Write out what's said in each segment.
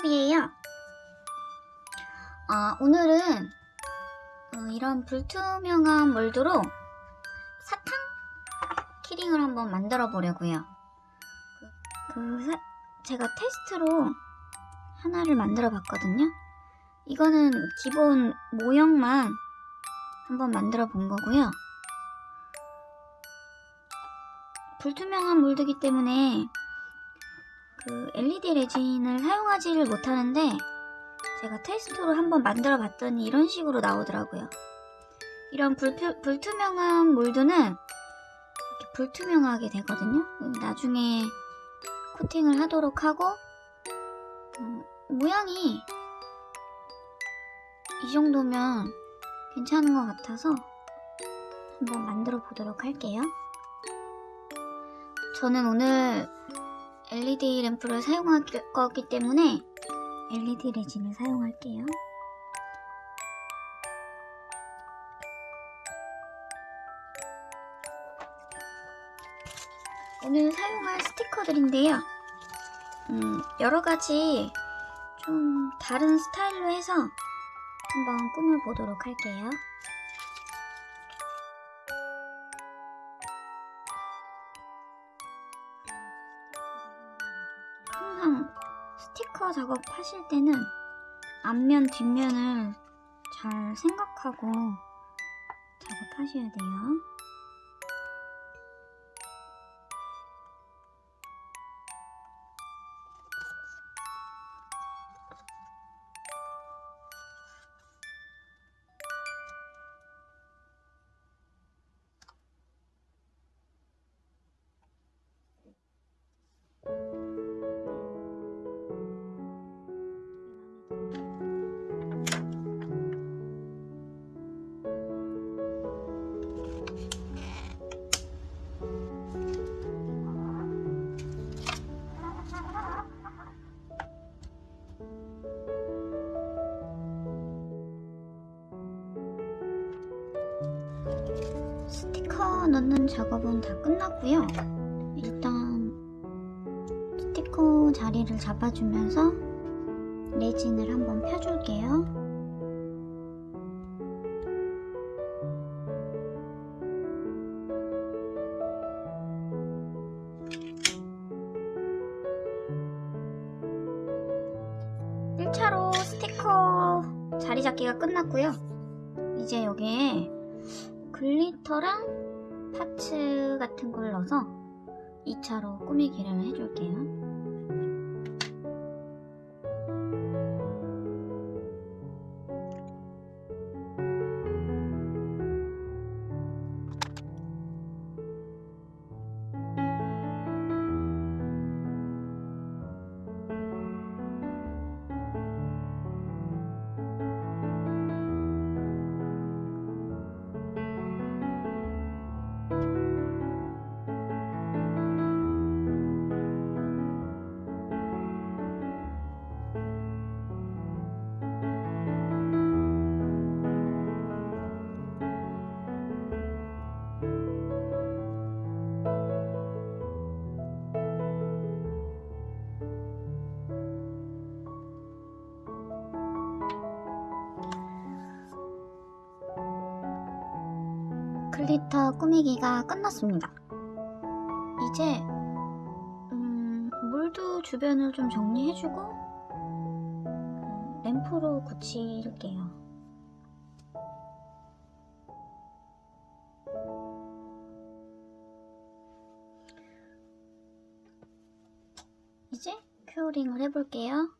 세로비예요. 아, 오늘은 어, 이런 불투명한 몰드로 사탕 키링을 한번 만들어 보려고요. 그, 그 사- 제가 테스트로 하나를 만들어 봤거든요. 이거는 기본 모형만 한번 만들어 본 거고요. 불투명한 몰드기 때문에 그 LED 레진을 사용하지를 못하는데 제가 테스트로 한번 만들어 봤더니 이런 식으로 나오더라고요. 이런 불표, 불투명한 몰드는 이렇게 불투명하게 되거든요. 음, 나중에 코팅을 하도록 하고 음, 모양이 이 정도면 괜찮은 것 같아서 한번 만들어 보도록 할게요. 저는 오늘 LED 램프를 사용할 거기 때문에 LED 레진을 사용할게요. 오늘 사용할 스티커들인데요. 음, 여러 가지 좀 다른 스타일로 해서 한번 꾸며보도록 할게요. 작업하실 때는 앞면, 뒷면을 잘 생각하고 작업하셔야 돼요. 스티커 넣는 작업은 다 끝났고요. 일단 스티커 자리를 잡아주면서 레진을 한번 펴줄게요. 2차로 꾸미기를 해줄게요. 꾸미기가 끝났습니다. 이제 음, 몰드 주변을 좀 정리해주고 음, 램프로 굳힐게요. 이제 큐어링을 해볼게요.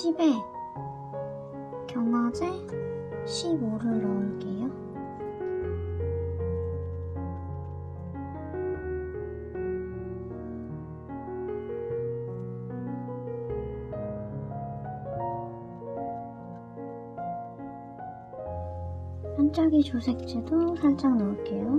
10에 경화제 15를 넣을게요. 반짝이 조색제도 살짝 넣을게요.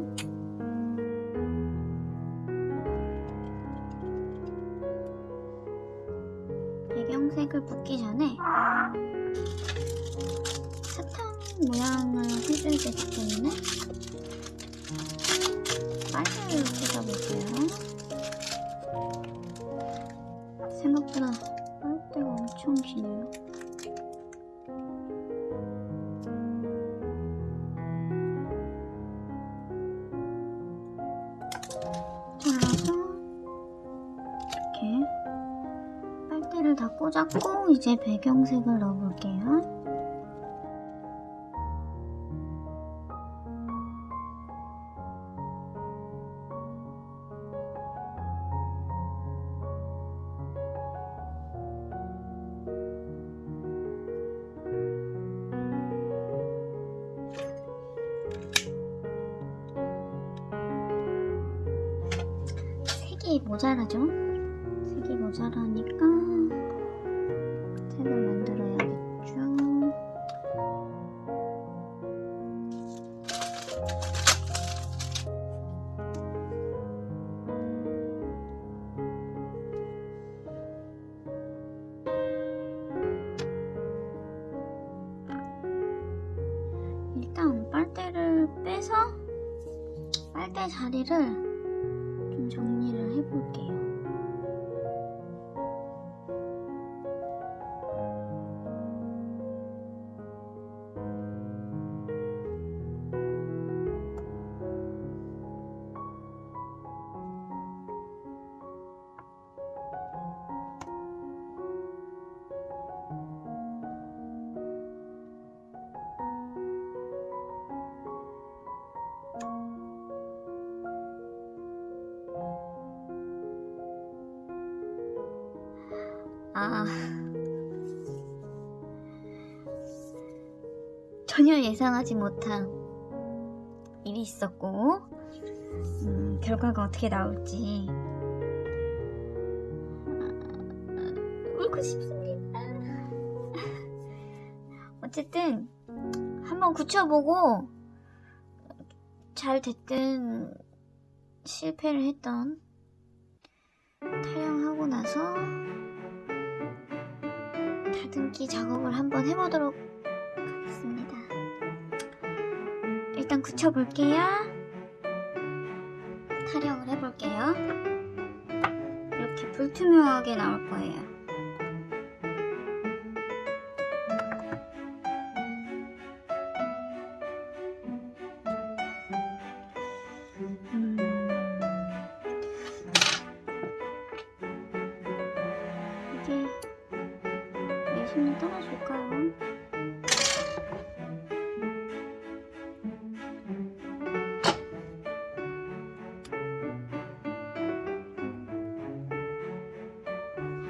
꽂았고 이제 배경색을 넣어볼게요. 색이 모자라죠? 색이 모자라니까 전혀 예상하지 못한 일이 있었고, 음, 결과가 어떻게 나올지. 아, 울고 싶습니다. 어쨌든, 한번 굳혀보고, 잘 됐든, 실패를 했던, 탈영하고 나서, 다듬기 작업을 한번 해보도록 일단 굳혀볼게요. 타령을 해볼게요. 이렇게 불투명하게 나올 거예요.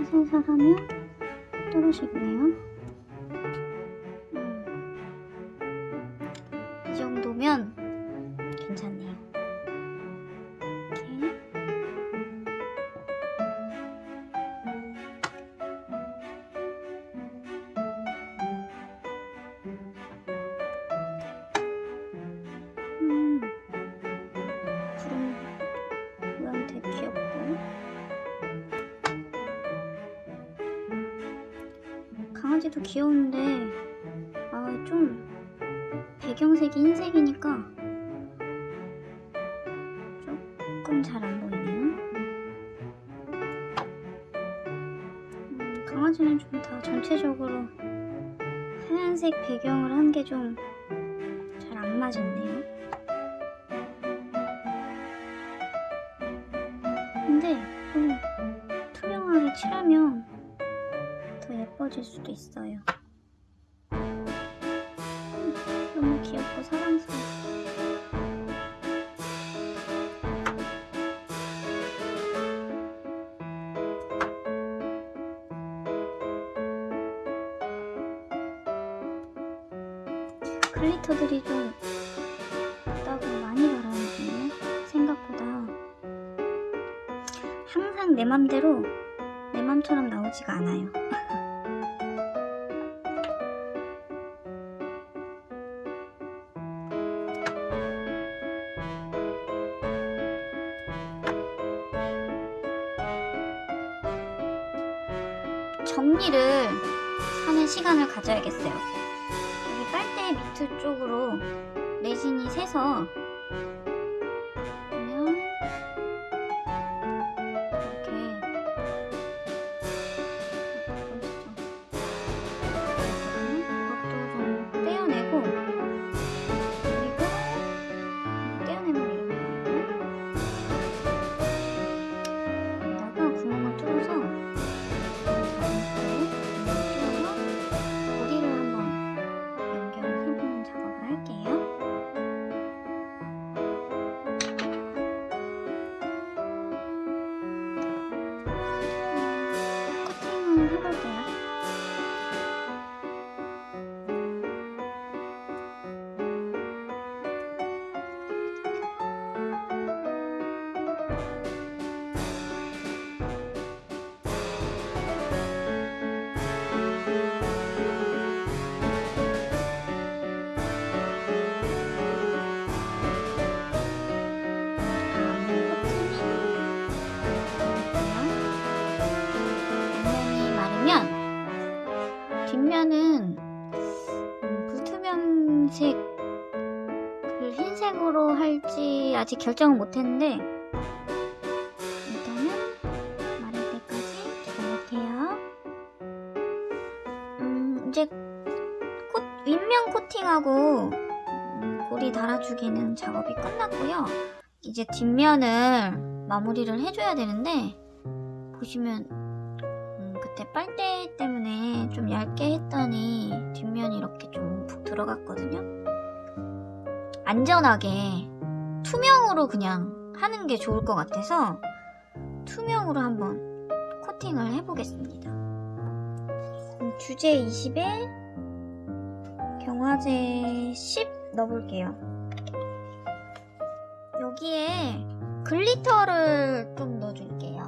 살살하면 떨어지네요. 강아지도 귀여운데, 아, 좀, 배경색이 흰색이니까, 조금 잘 안 보이네요. 음, 강아지는 좀 다 전체적으로 하얀색 배경을 한 게 좀 잘 안 맞았네요. 더 예뻐질 수도 있어요. 음, 너무 귀엽고 사랑스러워. 글리터들이 좀 있다고 많이 바라는군요. 생각보다 항상 내 맘대로 내 맘처럼 나오지가 않아요. 정리를 하는 시간을 가져야겠어요. 여기 빨대 밑을 쪽으로 레진이 새서 아직 결정을 못했는데 일단은 마를 때까지 기다릴게요. 음, 이제 코, 윗면 코팅하고 음, 고리 달아주기는 작업이 끝났고요. 이제 뒷면을 마무리를 해줘야 되는데 보시면 음, 그때 빨대 때문에 좀 얇게 했더니 뒷면이 이렇게 좀 푹 들어갔거든요. 안전하게 투명으로 그냥 하는 게 좋을 것 같아서 투명으로 한번 코팅을 해보겠습니다. 음, 주제 20에 경화제 10 넣어볼게요. 여기에 glitter를 좀 넣어줄게요.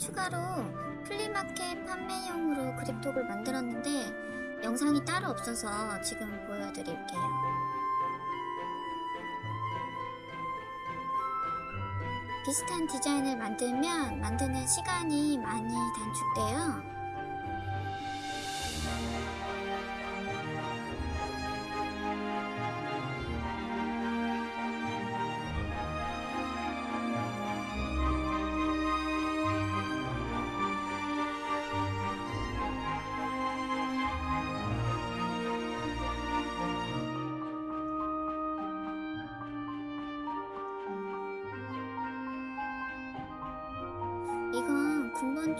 추가로 플리마켓 판매용으로 그립톡을 만들었는데 영상이 따로 없어서 지금 보여드릴게요. 비슷한 디자인을 만들면 만드는 시간이 많이 단축돼요.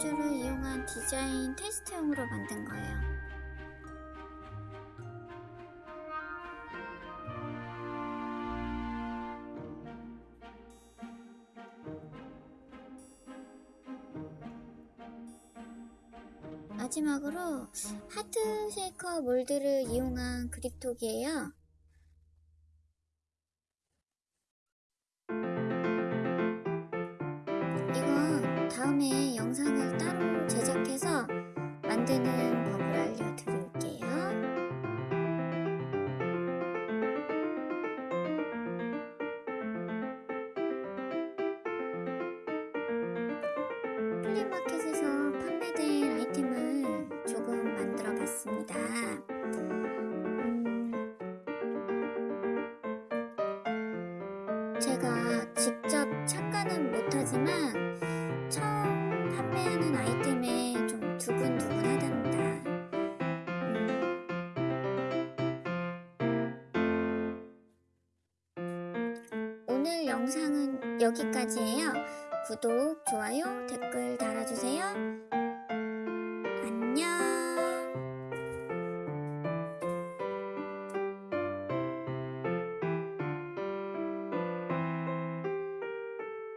군번줄을 이용한 디자인 테스트용으로 만든 거예요. 마지막으로 하트 쉐이커 몰드를 이용한 그립톡이에요. 영상을 따로 제작해서 만드는 법을 알려드릴게요. 플리마켓에서 판매된 아이템을 조금 만들어 봤습니다. 음, 제가 직접 참가는 못하지만 여기까지예요. 구독, 좋아요, 댓글 달아주세요.